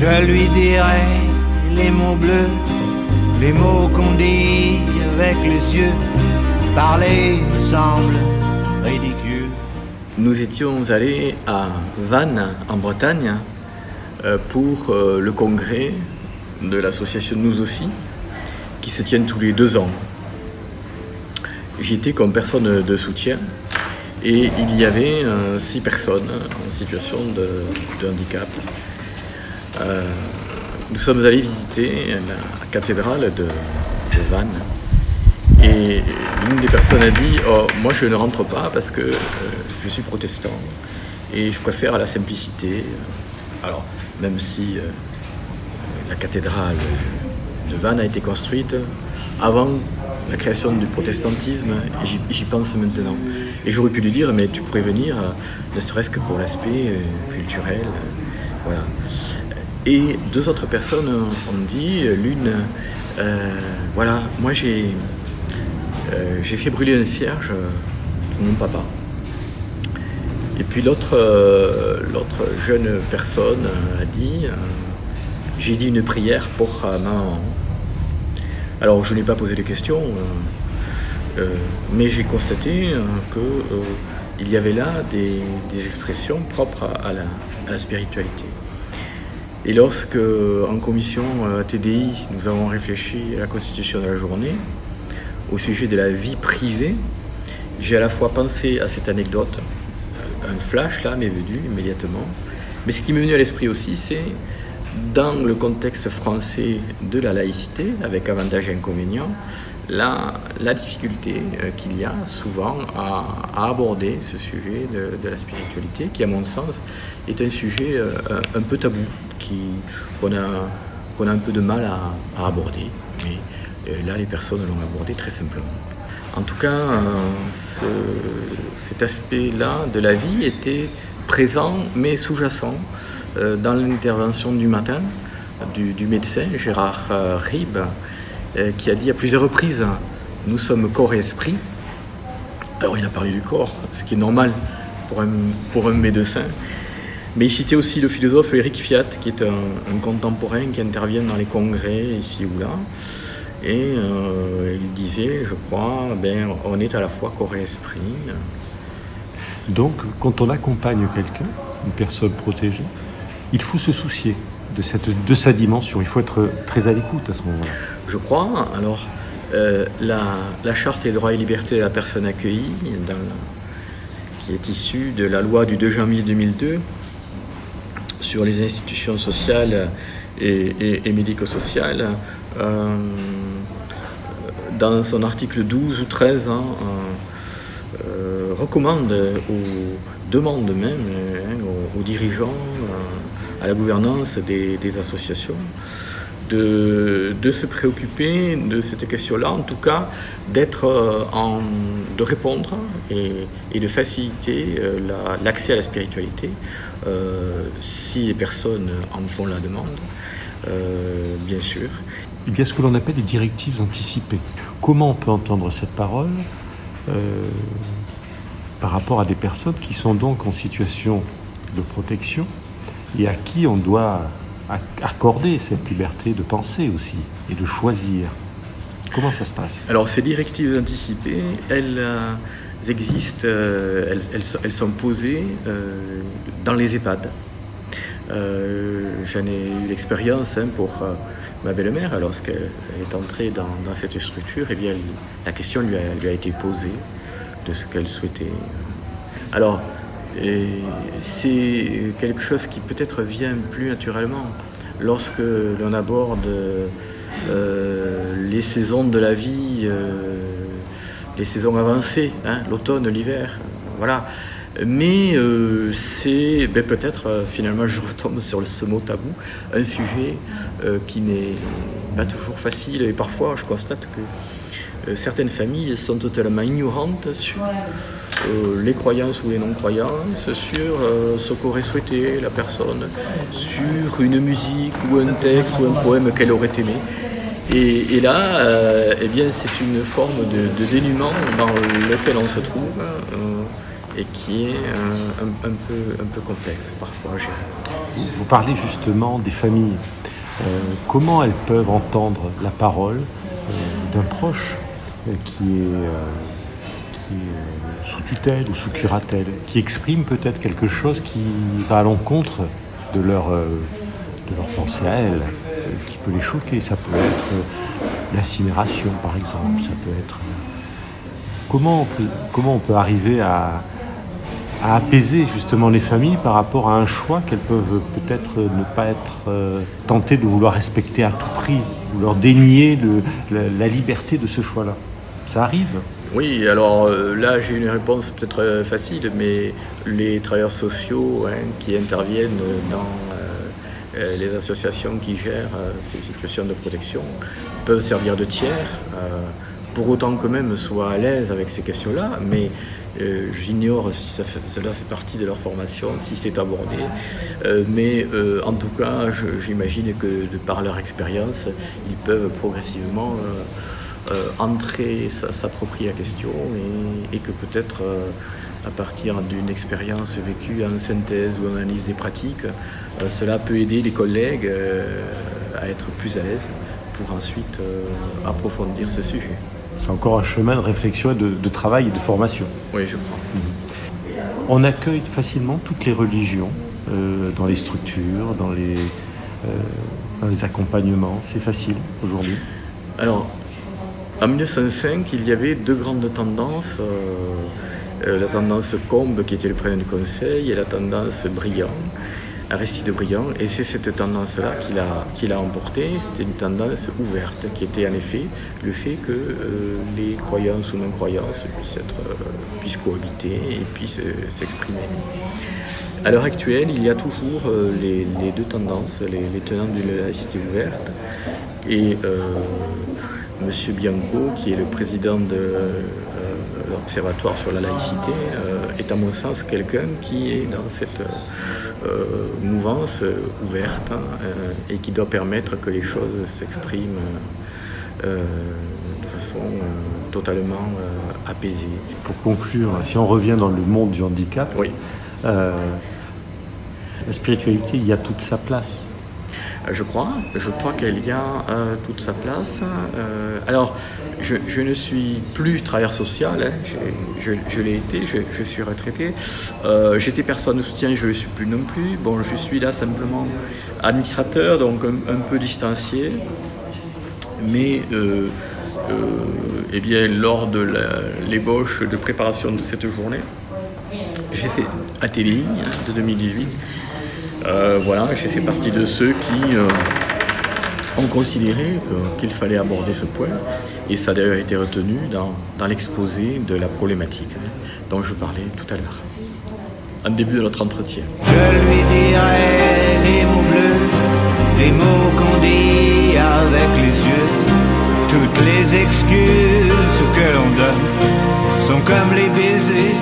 je lui dirai les mots bleus, les mots qu'on dit avec les yeux. Parler me semble ridicule. Nous étions allés à Vannes, en Bretagne, euh, pour euh, le congrès de l'association Nous aussi, qui se tient tous les deux ans. J'y étais comme personne de soutien et il y avait euh, six personnes en situation de, handicap. Nous sommes allés visiter la cathédrale de, Vannes et l'une des personnes a dit oh, Moi je ne rentre pas parce que je suis protestant et je préfère la simplicité. Alors, même si euh, la cathédrale de Vannes a été construite avant la création du protestantisme, j'y pense maintenant. Et j'aurais pu lui dire, mais tu pourrais venir, euh, ne serait-ce que pour l'aspect euh, culturel. voilà. Et deux autres personnes ont dit, l'une, voilà, moi j'ai j'ai fait brûler un cierge pour mon papa. Et puis l'autre euh, jeune personne a dit euh, J'ai dit une prière pour ma maman. Alors je n'ai pas posé de questions, euh, mais j'ai constaté qu'il y avait là des, expressions propres à la, spiritualité. Et lorsque, en commission TDI, nous avons réfléchi à la constitution de la journée, au sujet de la vie privée, j'ai à la fois pensé à cette anecdote, un flash là m'est venu immédiatement. Mais ce qui m'est venu à l'esprit aussi, c'est dans le contexte français de la laïcité, avec avantages et inconvénients, la, la difficulté euh, qu'il y a souvent à, aborder ce sujet de, la spiritualité, qui à mon sens est un sujet euh, un, peu tabou, qu'on a, a un peu de mal à, aborder. Mais euh, là, les personnes l'ont abordé très simplement. En tout cas, cet aspect-là de la vie était présent mais sous-jacent dans l'intervention du matin du, médecin Gérard euh, Rib, qui a dit à plusieurs reprises Nous sommes corps et esprit. Alors il a parlé du corps, ce qui est normal pour un, pour un médecin. Mais il citait aussi le philosophe Eric Fiat, qui est un contemporain qui intervient dans les congrès ici ou là. Et euh, il disait, je crois, ben, on est à la fois corps et esprit. Donc, quand on accompagne quelqu'un, une personne protégée, il faut se soucier de, sa dimension. Il faut être très à l'écoute à ce moment-là. Je crois. Alors, euh, la, charte des droits et libertés de la personne accueillie, qui est issue de la loi du 2 janvier 2002 sur les institutions sociales et, médico-sociales, euh, dans son article 12 ou 13, hein, euh, recommande ou demande même hein, aux, dirigeants, euh, à la gouvernance des, associations, de, se préoccuper de cette question-là, en tout cas d'être en, de répondre et, de faciliter l'accès à la spiritualité si les personnes en font la demande, bien sûr. Il y a ce que l'on appelle des directives anticipées? Comment on peut entendre cette parole? Euh, par rapport à des personnes qui sont donc en situation de protection et à qui on doit accorder cette liberté de penser aussi et de choisir. Comment ça se passe? Alors ces directives anticipées, elles, euh, existent, euh, elles, sont posées dans les EHPAD. J'en ai eu l'expérience hein, pour ma belle-mère, lorsqu'elle est entrée dans, cette structure, eh bien, la question lui a, été posée de ce qu'elle souhaitait. Alors, c'est quelque chose qui peut-être vient plus naturellement lorsque l'on aborde euh, les saisons de la vie, euh, les saisons avancées, hein, l'automne, l'hiver, voilà. Mais euh, c'est ben, peut-être, finalement, je retombe sur ce mot tabou, un sujet qui n'est pas toujours facile. Et parfois, je constate que certaines familles sont totalement ignorantes sur les croyances ou les non-croyances, sur ce qu'aurait souhaité la personne, sur une musique ou un texte ou un poème qu'elle aurait aimé. Et, là, eh bien, c'est une forme de, de, dénuement dans lequel on se trouve et qui est un, peu, un peu complexe parfois Vous parlez justement des familles. comment elles peuvent entendre la parole d'un proche? Qui est sous tutelle ou sous curatelle, qui exprime peut-être quelque chose qui va à l'encontre de leur, euh, pensée à elle, qui peut les choquer. Ça peut être l'incinération, par exemple. Ça peut être. Comment on peut, arriver à, apaiser justement les familles par rapport à un choix qu'elles peuvent peut-être ne pas être euh, tentées de vouloir respecter à tout prix, ou leur dénier la liberté de ce choix-là. Ça arrive oui, alors euh, là j'ai une réponse peut-être euh, facile, mais les travailleurs sociaux hein, qui interviennent dans euh, les associations qui gèrent ces situations de protection peuvent servir de tiers, pour autant qu'eux-mêmes soient à l'aise avec ces questions-là, mais j'ignore si cela fait partie de leur formation, si c'est abordé, mais en tout cas j'imagine que de par leur expérience, ils peuvent progressivement euh, entrer, s'approprier la question et, que peut-être euh, à partir d'une expérience vécue en synthèse ou en analyse des pratiques, euh, cela peut aider les collègues à être plus à l'aise pour ensuite approfondir ce sujet. C'est encore un chemin de réflexion, de, de travail et de formation. Oui, je crois. Mhm. On accueille facilement toutes les religions dans les structures, dans les, dans les accompagnements. C'est facile aujourd'hui Alors, en 1905, il y avait deux grandes tendances. Euh, euh, la tendance Combe, qui était le président du Conseil, et la tendance Briand, Aristide Briand. Et c'est cette tendance-là qu'il a, a emporté. C'était une tendance ouverte, qui était en effet le fait que euh, les croyances ou non-croyances puissent, être, puissent cohabiter et puissent s'exprimer. À l'heure actuelle, il y a toujours les, deux tendances, les, tenants d'une laïcité ouverte et Monsieur Bianco, qui est le président de euh, l'Observatoire sur la laïcité, euh, est à mon sens quelqu'un qui est dans cette euh, mouvance ouverte hein, et qui doit permettre que les choses s'expriment de façon totalement apaisée. Pour conclure, si on revient dans le monde du handicap, oui. la spiritualité, il y a toute sa place je crois. Je crois qu'elle y a euh, toute sa place. Euh, alors, je, ne suis plus travailleur social, hein. je, l'ai été, je, suis retraité. Euh, j'étais personne de soutien, je ne le suis plus non plus. Bon, je suis là simplement administrateur, donc un, peu distancié. Mais eh bien, lors de l'ébauche de préparation de cette journée, j'ai fait hein, de 2018 euh, voilà, j'ai fait partie de ceux qui euh, ont considéré qu'il fallait aborder ce point, et ça a d'ailleurs été retenu dans, l'exposé de la problématique hein, dont je parlais tout à l'heure, en début de notre entretien. Je lui dirai les mots bleus, les mots qu'on dit avec les yeux, toutes les excuses que l'on donne sont comme les baisers